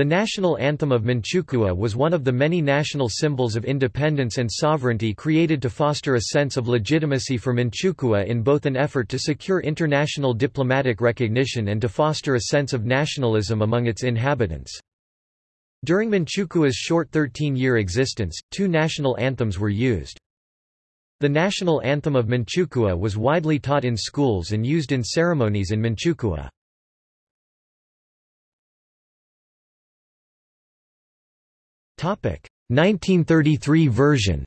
The national anthem of Manchukuo was one of the many national symbols of independence and sovereignty created to foster a sense of legitimacy for Manchukuo in both an effort to secure international diplomatic recognition and to foster a sense of nationalism among its inhabitants. During Manchukuo's short 13-year existence, two national anthems were used. The national anthem of Manchukuo was widely taught in schools and used in ceremonies in Manchukuo. 1933 version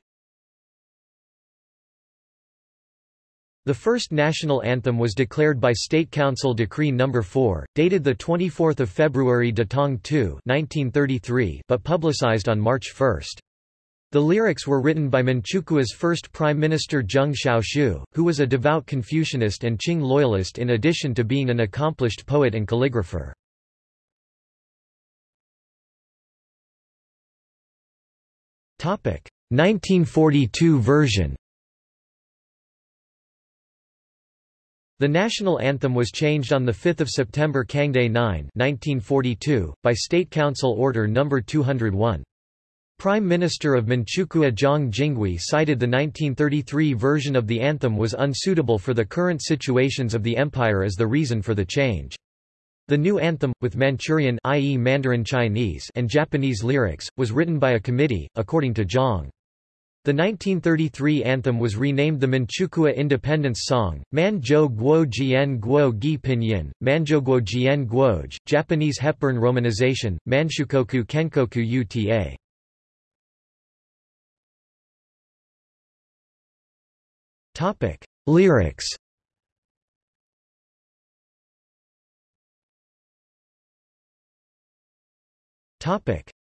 The first national anthem was declared by State Council Decree No. 4, dated 24 February Datong 2 1933, but publicized on March 1. The lyrics were written by Manchukuo's first Prime Minister Zheng Xiaoxu, who was a devout Confucianist and Qing loyalist in addition to being an accomplished poet and calligrapher. 1942 version The national anthem was changed on 5 September Kangde 9 1942, by State Council Order No. 201. Prime Minister of Manchukuo Zhang Jinghui cited the 1933 version of the anthem was unsuitable for the current situations of the empire as the reason for the change. The new anthem, with Manchurian i.e. Mandarin Chinese and Japanese lyrics, was written by a committee, according to Zhang. The 1933 anthem was renamed the Manchukuo Independence Song, Manjo Guo Jian Guo Gi Pinyin, Manjoguo Jian Guoj, Japanese Hepburn romanization, Manshukoku Kenkoku Uta. Lyrics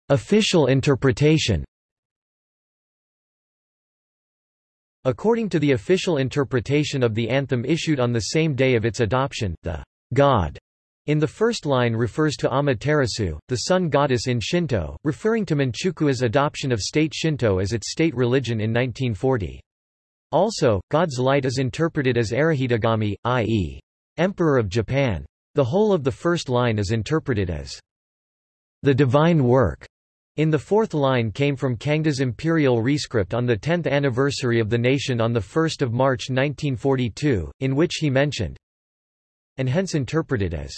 Official interpretation According to the official interpretation of the anthem issued on the same day of its adoption, the God in the first line refers to Amaterasu, the sun goddess in Shinto, referring to Manchukuo's adoption of state Shinto as its state religion in 1940. Also, God's light is interpreted as Arahitogami, i.e., Emperor of Japan. The whole of the first line is interpreted as the divine work in the fourth line came from Kangde's imperial rescript on the 10th anniversary of the nation on 1 March 1942, in which he mentioned and hence interpreted as